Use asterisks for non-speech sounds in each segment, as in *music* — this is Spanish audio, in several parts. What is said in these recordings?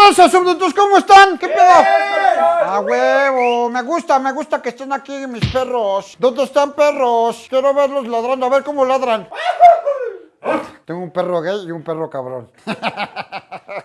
tranza, súbditos? ¿Cómo están? ¿Qué pedo? A huevo, me gusta, me gusta que estén aquí mis perros. ¿Dónde están perros? Quiero verlos ladrando, a ver cómo ladran. *laughs* Tengo un perro gay y un perro cabrón. *laughs*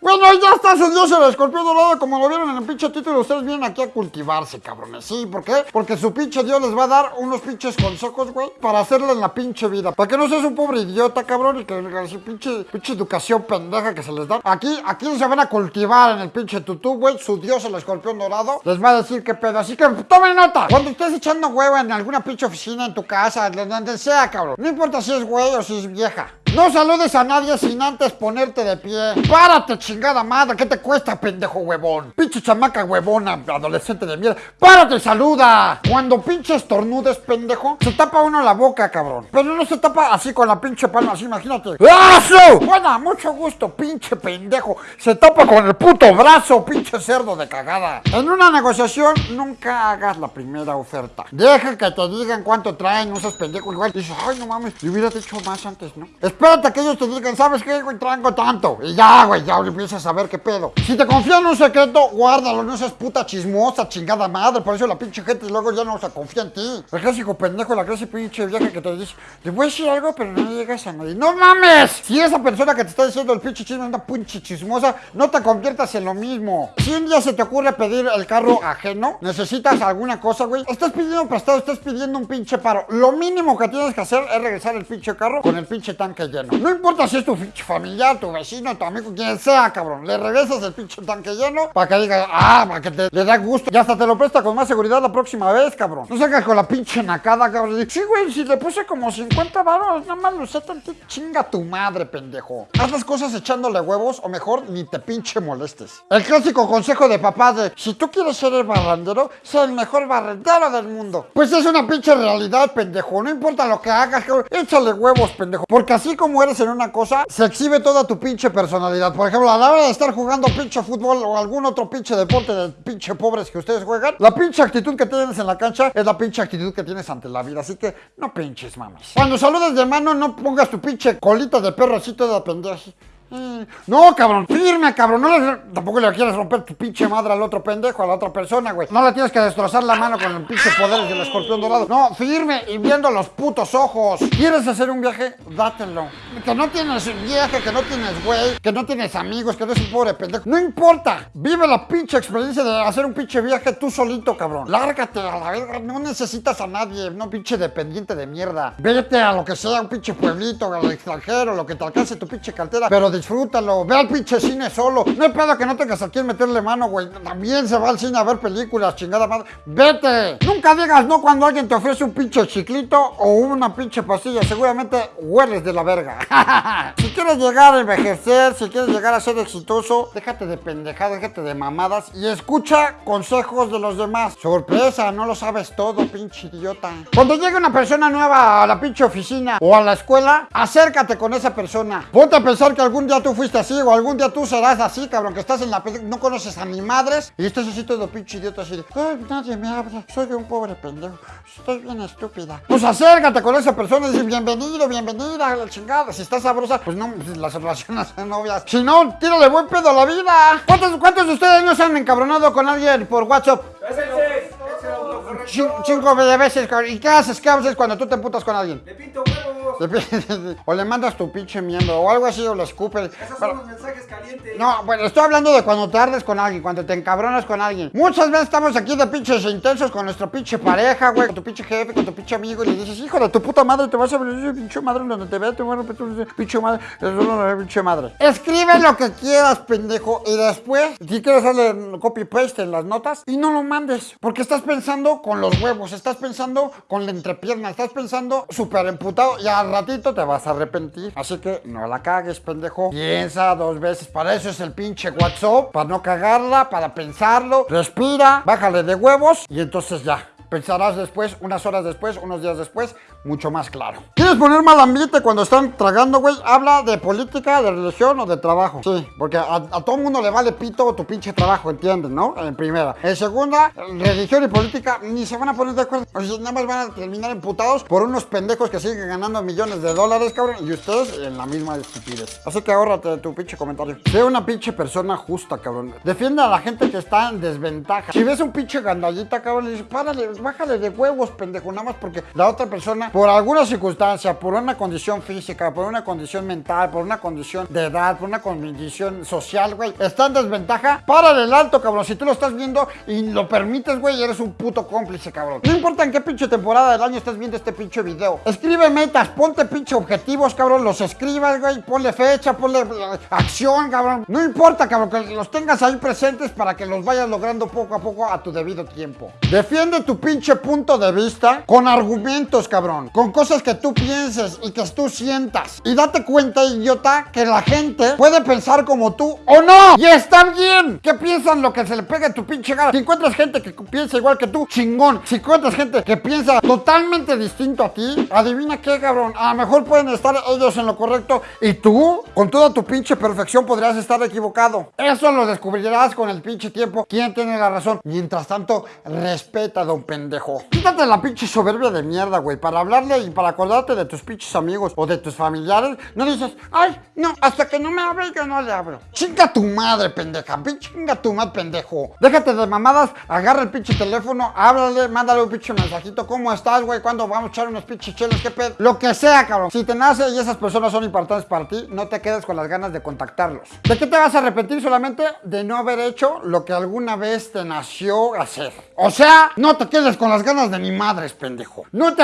bueno, ya está dios el escorpión dorado. Como lo vieron en el pinche título, ustedes vienen aquí a cultivarse, cabrones. Sí, ¿por qué? Porque su pinche dios les va a dar unos pinches consejos, güey, para hacerle en la pinche vida. Para que no seas un pobre idiota, cabrón, y que, que su pinche, pinche educación pendeja que se les da. Aquí, aquí se van a cultivar en el pinche tutú, güey. Su dios el escorpión dorado les va a decir qué pedo. Así que tomen nota. Cuando estés echando huevo en alguna pinche oficina, en tu casa, donde sea, cabrón. No importa si es güey o si es vieja. No saludes a nadie sin antes ponerte de pie. Párate, chingada madre. ¿Qué te cuesta, pendejo huevón? Pinche chamaca huevona, adolescente de mierda. Párate y saluda. Cuando pinche estornudes, pendejo, se tapa uno la boca, cabrón. Pero no se tapa así con la pinche palma, así, imagínate. ¡Aso! Bueno, mucho gusto, pinche pendejo. Se tapa con el puto brazo, pinche cerdo de cagada. En una negociación, nunca hagas la primera oferta. Deja que te digan cuánto traen, no seas pendejo. Igual dices, ay, no mames, le hubiera dicho más antes, ¿no? Espérate que ellos te digan, ¿sabes qué, güey? Traigo tanto. Y ya, güey, ya empiezas a ver qué pedo. Si te confían un secreto, guárdalo. No seas puta chismosa, chingada madre. Por eso la pinche gente luego ya no se confía en ti. El clásico pendejo, la clase pinche vieja que te dice, te voy a decir algo, pero no llegas a nadie. ¡No mames! Si esa persona que te está diciendo el pinche chisme es una pinche chismosa, no te conviertas en lo mismo. Si un día se te ocurre pedir el carro ajeno, necesitas alguna cosa, güey. Estás pidiendo prestado, estás pidiendo un pinche paro. Lo mínimo que tienes que hacer es regresar el pinche carro con el pinche tanque lleno. No importa si es tu familiar, tu vecino, tu amigo, quien sea, cabrón. Le regresas el pinche tanque lleno para que diga, ah, para que te, le da gusto. Y hasta te lo presta con más seguridad la próxima vez, cabrón. No sacas con la pinche nacada, cabrón. Sí, güey, si le puse como 50 baros, nada más lo sé tantito. Chinga tu madre, pendejo. Haz las cosas echándole huevos o mejor ni te pinche molestes. El clásico consejo de papá de, si tú quieres ser el barrendero, sé el mejor barrendero del mundo. Pues es una pinche realidad, pendejo. No importa lo que hagas, cabrón. Échale huevos, pendejo. Porque así como eres en una cosa, se exhibe toda tu pinche personalidad. Por ejemplo, a la hora de estar jugando pinche fútbol o algún otro pinche deporte de pinche pobres que ustedes juegan, la pinche actitud que tienes en la cancha es la pinche actitud que tienes ante la vida. Así que no pinches mames. Cuando saludes de mano, no pongas tu pinche colita de perro así toda pendeja. Mm, No, cabrón, firme, cabrón. No le- tampoco le quieres romper tu pinche madre al otro pendejo, a la otra persona, güey. No le tienes que destrozar la mano con el pinche poder del escorpión dorado. No, firme y viendo los putos ojos. ¿Quieres hacer un viaje? Dátelo. Que no tienes viaje, que no tienes güey, que no tienes amigos, que eres un pobre pendejo. No importa. Vive la pinche experiencia de hacer un pinche viaje tú solito, cabrón. Lárgate a la verga. No necesitas a nadie, no pinche dependiente de mierda. Vete a lo que sea, un pinche pueblito, al extranjero, lo que te alcance tu pinche cartera. Pero disfrútalo. Ve al pinche cine solo. No hay pedo que no tengas a quien meterle mano, güey. También se va al cine a ver películas, chingada madre. Vete. Nunca digas no cuando alguien te ofrece un pinche chiclito o una pinche pastilla. Seguramente hueles de la verga. *laughs* si quieres llegar a envejecer, si quieres llegar a ser exitoso, déjate de pendejadas, déjate de mamadas y escucha consejos de los demás. Sorpresa, no lo sabes todo, pinche idiota. Cuando llegue una persona nueva a la pinche oficina o a la escuela, acércate con esa persona. Ponte a pensar que algún día tú fuiste así o algún día tú serás así, cabrón, que estás en la no conoces a ni madres y estás así todo pinche idiota así de, ay, nadie me habla, soy un pobre pendejo, estoy bien estúpida. Pues acércate con esa persona y dice, bienvenido, bienvenida, la chingada. Si estás sabrosa, pues no, pues las relaciones son novias. Si no, tírale buen pedo a la vida. ¿Cuántos, cuántos de ustedes no se han encabronado con alguien por WhatsApp? Cinco de veces. ¿Y qué haces? ¿Qué haces cuando tú te emputas con alguien? Le pinto huevos. *laughs* O le mandas tu pinche miembro o algo así o le escupes. Esos Pero- son los mensajes calientes. no, bueno, estoy hablando de cuando tardes con alguien, cuando te encabronas con alguien. Muchas veces estamos aquí de pinches intensos con nuestra pinche pareja, güey, con tu pinche jefe, con tu pinche amigo, y le dices, hijo de tu puta madre, te vas a ver pinche madre donde te vea, te voy a pinche madre, pinche madre. Escribe lo que quieras, pendejo, y después, si quieres hacerle copy-paste en las notas, y no lo mandes, porque estás pensando con los huevos, estás pensando con la entrepierna, estás pensando súper emputado, y al ratito te vas a arrepentir. Así que no la cagues, pendejo. Piensa dos veces. Para eso es el pinche WhatsApp. Para no cagarla, para pensarlo. Respira, bájale de huevos y entonces ya. Pensarás después, unas horas después, unos días después, mucho más claro. ¿Quieres poner mal ambiente cuando están tragando, güey? Habla de política, de religión o de trabajo. Sí, porque a, a todo mundo le vale pito tu pinche trabajo, ¿entiendes, no? En primera. En segunda, religión y política ni se van a poner de acuerdo. O nada más van a terminar emputados por unos pendejos que siguen ganando millones de dólares, cabrón. Y ustedes en la misma estupidez. Así que ahórrate tu pinche comentario. Sé una pinche persona justa, cabrón. Defiende a la gente que está en desventaja. Si ves un pinche gandallita, cabrón, le dices, párale, bájale de huevos, pendejo, nada más porque la otra persona, por alguna circunstancia, por una condición física, por una condición mental, por una condición de edad, por una condición social, güey, está en desventaja, párale el alto, cabrón. Si tú lo estás viendo y lo permites, güey, eres un puto cómplice, cabrón. No importa en qué pinche temporada del año estés viendo este pinche video. Escribe metas, ponte pinche objetivos, cabrón, los escribas, güey, ponle fecha, ponle eh, acción, cabrón. No importa, cabrón, que los tengas ahí presentes para que los vayas logrando poco a poco a tu debido tiempo. Defiende tu pinche punto de vista con argumentos, cabrón. Con cosas que tú pienses y que tú sientas. Y date cuenta, idiota, que la gente puede pensar como tú o no. Y está bien. Que piensan lo que se le pegue a tu pinche gana. Si encuentras gente que piensa igual que tú, chingón. Si encuentras gente que piensa totalmente distinto a ti, adivina qué, cabrón. A lo mejor pueden estar ellos en lo correcto y tú, con toda tu pinche perfección, podrías estar equivocado. Eso lo descubrirás con el pinche tiempo. ¿Quién tiene la razón? Mientras tanto, respeta, don pendejo. Quítate la pinche soberbia de mierda, güey. Para y para acordarte de tus pinches amigos o de tus familiares, no dices, ay, no, hasta que no me hable yo no le abro. Chinga tu madre, pendeja. Chinga tu madre, pendejo. Déjate de mamadas, agarra el pinche teléfono, háblale, mándale un pinche mensajito. ¿Cómo estás, güey? ¿Cuándo vamos a echar unos pinches chelos? ¿Qué pedo? Lo que sea, cabrón. Si te nace y esas personas son importantes para ti, no te quedes con las ganas de contactarlos. ¿De qué te vas a arrepentir solamente? De no haber hecho lo que alguna vez te nació hacer. O sea, no te quedes con las ganas de ni madres, pendejo. No te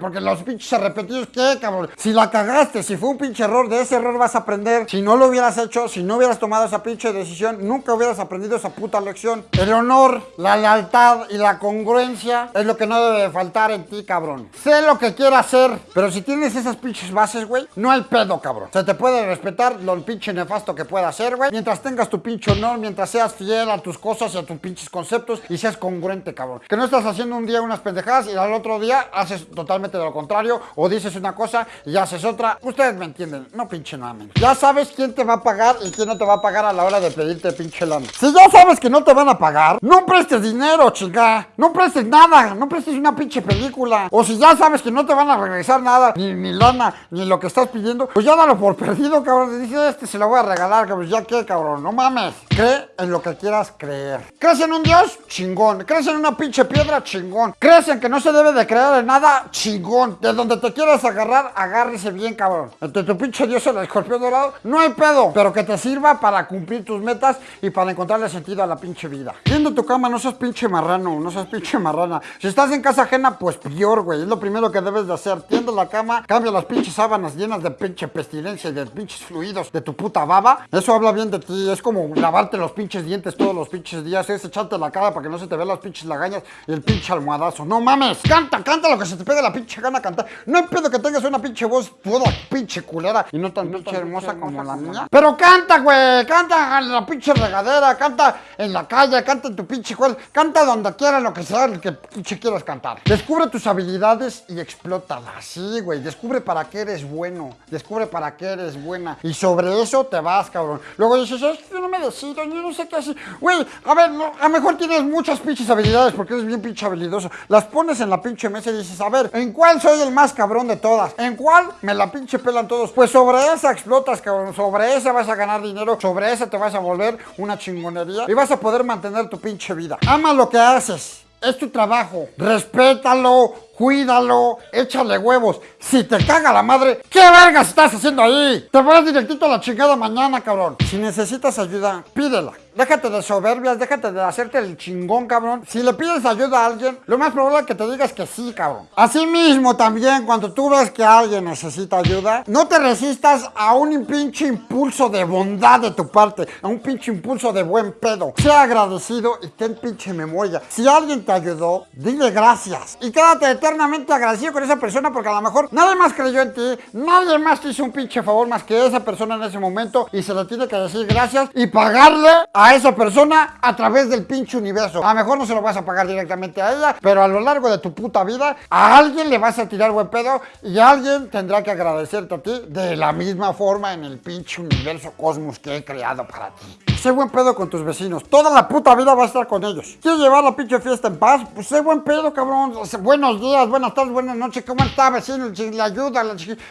porque los pinches arrepentidos, ¿qué, cabrón? Si la cagaste, si fue un pinche error, de ese error vas a aprender. Si no lo hubieras hecho, si no hubieras tomado esa pinche decisión, nunca hubieras aprendido esa puta lección. El honor, la lealtad y la congruencia es lo que no debe de faltar en ti, cabrón. Sé lo que quieras hacer, pero si tienes esas pinches bases, güey, no hay pedo, cabrón. Se te puede respetar lo pinche nefasto que pueda hacer, güey. Mientras tengas tu pinche honor, mientras seas fiel a tus cosas y a tus pinches conceptos y seas congruente, cabrón. Que no estás haciendo un día unas pendejadas y al otro día haces totalmente de lo contrario o dices una cosa y haces otra. Ustedes me entienden, no pinche mamen. Ya sabes quién te va a pagar y quién no te va a pagar a la hora de pedirte pinche lana. Si ya sabes que no te van a pagar, no prestes dinero, chica. No prestes nada, no prestes una pinche película. O si ya sabes que no te van a regresar nada, ni, ni lana, ni lo que estás pidiendo, pues ya dalo por perdido, cabrón. Dice, este se lo voy a regalar, cabrón. Ya qué, cabrón, no mames. Cree en lo que quieras creer. ¿Crees en un dios? Chingón. ¿Crees en una pinche piedra? Chingón. ¿Crees en que no se debe de creer en nada? Chingón. De donde te quieras agarrar, agárrese bien, cabrón. Entre tu pinche dios el escorpión dorado, no hay pedo. Pero que te sirva para cumplir tus metas y para encontrarle sentido a la pinche vida. Viendo tu cama, no seas pinche marrano, no seas pinche marrana. Si estás en casa ajena, pues peor, güey. Es lo primero que debes de hacer. Tiende la cama, cambia las pinches sábanas llenas de pinche pestilencia y de pinches fluidos de tu puta baba. Eso habla bien de ti. Es como lavarte los pinches dientes todos los pinches días. Es echarte la cara para que no se te vean las pinches lagañas y el pinche almohadazo. No mames, canta, canta lo que se te pegue la pinche gana cantar. No hay pedo que tengas una pinche voz toda pinche culera y no tan pinche hermosa como la mía. Pero canta, güey, canta en la pinche regadera, canta en la calle, canta en tu pinche cual, canta donde quieras lo que sea, lo que pinche quieras cantar. Descubre tus habilidades y explótalas. Sí, güey, descubre para qué eres bueno, descubre para qué eres buena y sobre eso te vas, cabrón. Luego dices, es que yo no me decido, yo no sé qué hacer. Güey, a ver, no, a lo mejor tienes muchas pinches habilidades porque eres bien pinche habilidoso. Las pones en la pinche mesa y dices, a ver, ¿en cuál soy el más cabrón de todas? ¿En cuál me la pinche pelan todos? Pues sobre esa explotas, cabrón. Sobre esa vas a ganar dinero, sobre esa te vas a volver una chingonería y vas a poder mantener tu pinche vida. Ama lo que haces. Es tu trabajo. Respétalo, cuídalo, échale huevos. Si te caga la madre, ¿qué vergas estás haciendo ahí? Te vas directito a la chingada mañana, cabrón. Si necesitas ayuda, pídela. Déjate de soberbias, déjate de hacerte el chingón, cabrón. Si le pides ayuda a alguien, lo más probable es que te digas que sí, cabrón. Así mismo también, cuando tú ves que alguien necesita ayuda, no te resistas a un pinche impulso de bondad de tu parte, a un pinche impulso de buen pedo. Sea agradecido y ten pinche memoria. Si alguien te ayudó, dile gracias. Y quédate eternamente agradecido con esa persona porque a lo mejor nadie más creyó en ti, nadie más te hizo un pinche favor más que esa persona en ese momento y se le tiene que decir gracias y pagarle a esa persona a través del pinche universo. A lo mejor no se lo vas a pagar directamente a ella, pero a lo largo de tu puta vida a alguien le vas a tirar buen pedo y alguien tendrá que agradecerte a ti de la misma forma en el pinche universo cosmos que he creado para ti. Sé buen pedo con tus vecinos. Toda la puta vida vas a estar con ellos. ¿Quieres llevar la pinche fiesta en paz? Pues sé buen pedo, cabrón. Buenos días, buenas tardes, buenas noches. ¿Cómo está, vecino? Le ayuda,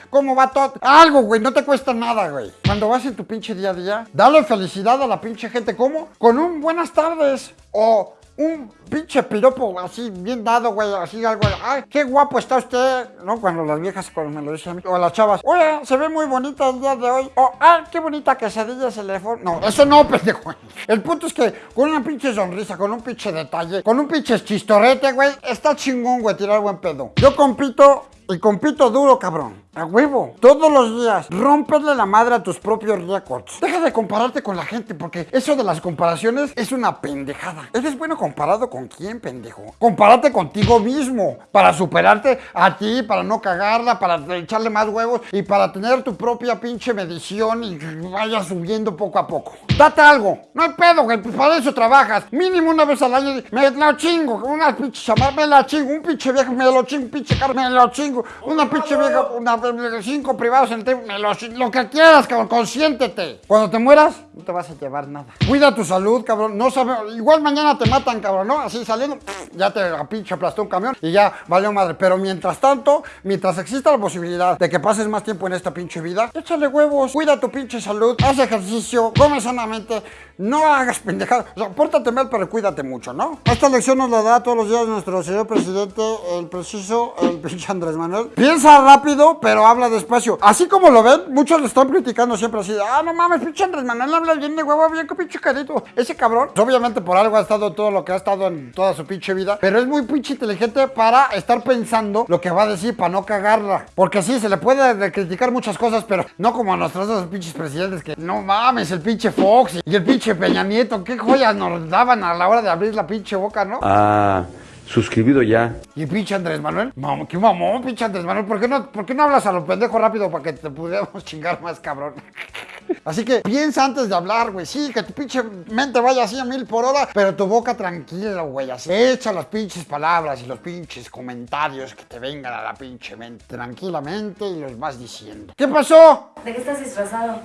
¿cómo va todo? Algo, güey. No te cuesta nada, güey. Cuando vas en tu pinche día a día, dale felicidad a la pinche gente. ¿Cómo? Con un buenas tardes. O un pinche piropo así bien dado, güey, así algo, ay, qué guapo está usted, ¿no? Cuando las viejas cuando me lo dicen a mí, o las chavas, oye, se ve muy bonita el día de hoy, o, ay, qué bonita quesadilla se le fue. No, eso no, *laughs* pendejo. El punto es que con una pinche sonrisa, con un pinche detalle, con un pinche chistorete, güey, está chingón, güey, tirar buen pedo. Yo compito y compito duro, cabrón. A huevo. Todos los días. Rómpele la madre a tus propios récords. Deja de compararte con la gente porque eso de las comparaciones es una pendejada. ¿Eres bueno comparado con quién, pendejo? Compárate contigo mismo para superarte a ti, para no cagarla, para echarle más huevos y para tener tu propia pinche medición y vaya subiendo poco a poco. Date algo. No hay pedo, güey. Pues para eso trabajas. Mínimo una vez al año. Me lo chingo. Una pinche chamar, me la chingo. Un pinche viejo, me lo chingo. Un pinche carro, me lo chingo. Una pinche vieja, una cinco privados en el lo, lo que quieras, cabrón, consiéntete. Cuando te mueras, no te vas a llevar nada. Cuida tu salud, cabrón. No sabe, igual mañana te matan, cabrón, ¿no? Así saliendo, ya te pinche aplastó un camión y ya valió madre. Pero mientras tanto, mientras exista la posibilidad de que pases más tiempo en esta pinche vida, échale huevos, cuida tu pinche salud, haz ejercicio, come sanamente, no hagas pendejadas. O sea, pórtate mal, pero cuídate mucho, ¿no? Esta lección nos la da todos los días nuestro señor presidente, el preciso, el pinche Andrés Manuel. Piensa rápido, pero habla despacio. Así como lo ven, muchos le están criticando siempre así. Ah, no mames, pinche Andrés Manuel habla bien de huevo, bien con pinche carito. Ese cabrón, pues, obviamente por algo ha estado todo lo que ha estado en toda su pinche vida, pero es muy pinche inteligente para estar pensando lo que va a decir para no cagarla. Porque sí, se le puede criticar muchas cosas, pero no como a nuestros dos pinches presidentes que no mames, el pinche Fox y el pinche Peña Nieto, qué joyas nos daban a la hora de abrir la pinche boca, ¿no? Ah, suscribido ya. Y pinche Andrés Manuel, mamá, qué mamón, pinche Andrés Manuel, ¿por qué no, por qué no hablas a lo pendejo rápido para que te pudiéramos *laughs* chingar más, cabrón? *laughs* Así que piensa antes de hablar, güey. Sí, que tu pinche mente vaya así a mil por hora, pero tu boca tranquila, güey. Así echa las pinches palabras y los pinches comentarios que te vengan a la pinche mente tranquilamente y los vas diciendo. ¿Qué pasó? ¿De qué estás disfrazado?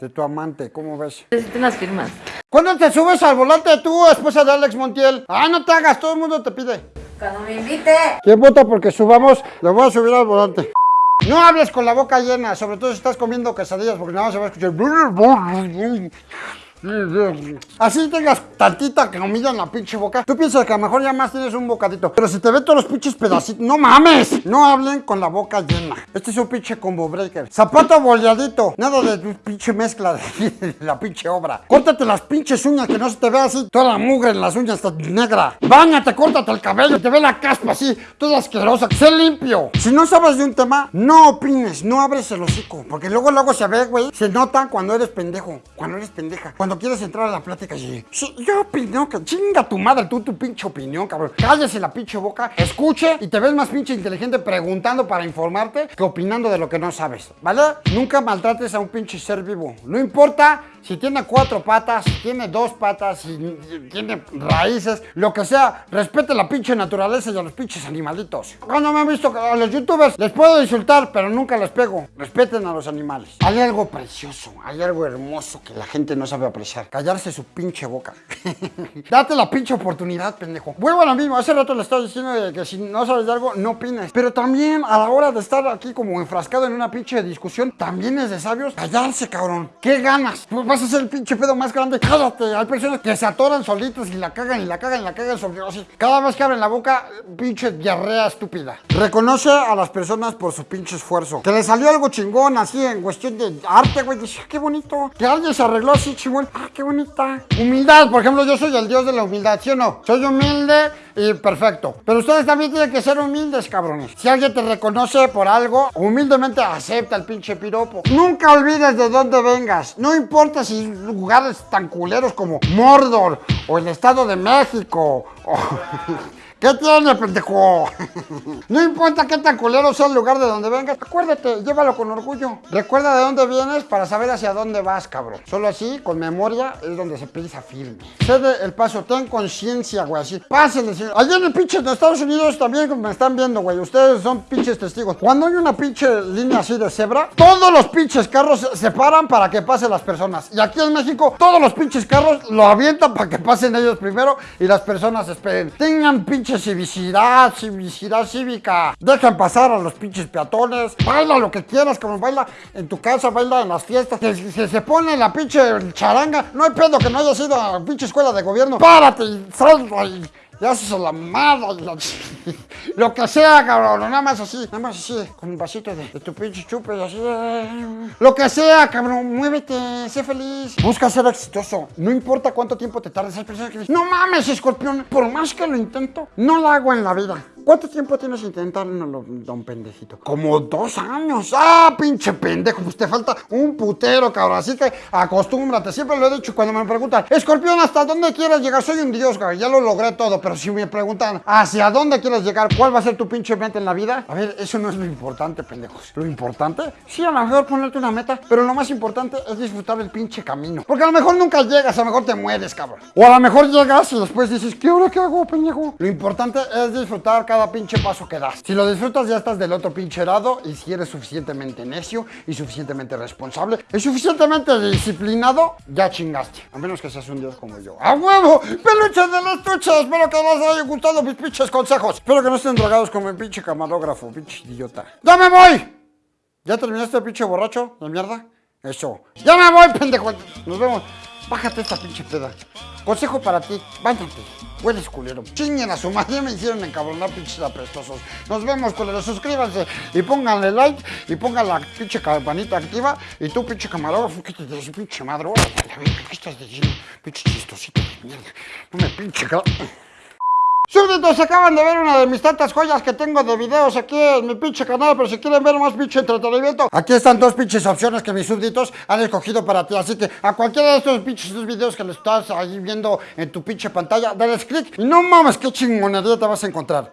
De tu amante, ¿cómo ves? Necesito unas firmas. ¿Cuándo te subes al volante tú, esposa de Alex Montiel? Ah, no te hagas, todo el mundo te pide. Cuando me invite. ¿Quién vota porque subamos? Le voy a subir al volante. No hables con la boca llena, sobre todo si estás comiendo quesadillas, porque nada más se va a escuchar. Así tengas tantita comida en la pinche boca. Tú piensas que a lo mejor ya más tienes un bocadito. Pero si te ven todos los pinches pedacitos, no mames. No hablen con la boca llena. Este es un pinche combo breaker. Zapato boleadito. Nada de tu pinche mezcla de, *laughs* de la pinche obra. Córtate las pinches uñas que no se te vea así. Toda la mugre en las uñas está negra. Báñate, córtate el cabello. Te ve la caspa así, toda asquerosa. Sé limpio. Si no sabes de un tema, no opines. No abres el hocico. Porque luego, luego se ve, güey. Se nota cuando eres pendejo. Cuando eres pendeja. Cuando quieres entrar a la plática y sí, yo opino que chinga tu madre, tú tu pinche opinión, cabrón. Cállese la pinche boca, escuche y te ves más pinche inteligente preguntando para informarte que opinando de lo que no sabes, ¿vale? Nunca maltrates a un pinche ser vivo. No importa si tiene cuatro patas, si tiene dos patas, si tiene raíces, lo que sea, respete la pinche naturaleza y a los pinches animalitos. Cuando me han visto a los youtubers, les puedo insultar, pero nunca les pego. Respeten a los animales. Hay algo precioso, hay algo hermoso que la gente no sabe apreciar. Callarse su pinche boca. *laughs* Date la pinche oportunidad, pendejo. Vuelvo a lo mismo, hace rato le estaba diciendo que si no sabes de algo, no opines. Pero también a la hora de estar aquí como enfrascado en una pinche discusión, también es de sabios callarse, cabrón. ¿Qué ganas? Pues vas a ser el pinche pedo más grande. Cállate. Hay personas que se atoran solitos y la cagan y la cagan y la cagan sobre así. Cada vez que abren la boca, pinche diarrea estúpida. Reconoce a las personas por su pinche esfuerzo. Que le salió algo chingón así en cuestión de arte, güey. Dice, "Ah, qué bonito. Que alguien se arregló así chingón. Ah, qué bonita. Humildad, por ejemplo, yo soy el dios de la humildad, ¿sí o no? Soy humilde y perfecto. Pero ustedes también tienen que ser humildes, cabrones. Si alguien te reconoce por algo, humildemente acepta el pinche piropo. Nunca olvides de dónde vengas. No importa si lugares tan culeros como Mordor o el Estado de México o ¿Qué tiene, pendejo? *laughs* no importa qué tan culero sea el lugar de donde vengas, acuérdate, llévalo con orgullo. Recuerda de dónde vienes para saber hacia dónde vas, cabrón. Solo así, con memoria, es donde se pisa firme. Cede el paso, ten conciencia, güey, así. Pásenle, señor. Allí en el pinche de Estados Unidos también me están viendo, güey. Ustedes son pinches testigos. Cuando hay una pinche línea así de cebra, todos los pinches carros se paran para que pasen las personas. Y aquí en México, todos los pinches carros lo avientan para que pasen ellos primero y las personas esperen. Tengan civicidad, civicidad cívica. Dejen pasar a los pinches peatones. Baila lo que quieras, como baila en tu casa, baila en las fiestas. Se, se pone la pinche charanga, no hay pedo que no haya sido a pinche escuela de gobierno. Párate y salga y y haces a la madre, la *laughs* lo que sea, cabrón, nada más así, nada más así, con un vasito de, de tu pinche chupe así, lo que sea, cabrón, muévete, sé feliz, busca ser exitoso, no importa cuánto tiempo te tardes, hay personas que dicen, no mames, escorpión, por más que lo intento, no lo hago en la vida. ¿Cuánto tiempo tienes intentándolo, don pendejito? Como dos años. ¡Ah, pinche pendejo! Pues te falta un putero, cabrón. Así que acostúmbrate. Siempre lo he dicho cuando me preguntan, Escorpión, ¿hasta dónde quieres llegar? Soy un dios, cabrón. Ya lo logré todo. Pero si me preguntan, ¿hacia dónde quieres llegar? ¿Cuál va a ser tu pinche meta en la vida? A ver, eso no es lo importante, pendejos. Lo importante, sí, a lo mejor ponerte una meta. Pero lo más importante es disfrutar el pinche camino. Porque a lo mejor nunca llegas, a lo mejor te mueres, cabrón. O a lo mejor llegas y después dices, ¿qué ahora qué hago, pendejo? Lo importante es disfrutar cada pinche paso que das. Si lo disfrutas, ya estás del otro pinche lado. Y si eres suficientemente necio y suficientemente responsable y suficientemente disciplinado, ya chingaste. A menos que seas un dios como yo. ¡A huevo! ¡Peluches de las tuchas! Espero que les haya gustado mis pinches consejos. Espero que no estén drogados como el pinche camarógrafo, pinche idiota. ¡Ya me voy! ¿Ya terminaste, pinche borracho de mierda? Eso. ¡Ya me voy, pendejo! Nos vemos. Bájate esta pinche peda. Consejo para ti, báñate. Hueles culero. Chinguen a su madre, me hicieron encabronar pinches apestosos. Nos vemos, culeros. Suscríbanse y pónganle like y pongan la pinche campanita activa. Y tú, pinche camarógrafo, quítate de su pinche madre. ¿qué estás diciendo? Pinche chistosito de mierda. No me pinche Súbditos, acaban de ver una de mis tantas joyas que tengo de videos aquí en mi pinche canal, pero si quieren ver más pinche entretenimiento, aquí están dos pinches opciones que mis súbditos han escogido para ti, así que a cualquiera de estos pinches videos que le estás ahí viendo en tu pinche pantalla, dale click y no mames qué chingonería te vas a encontrar.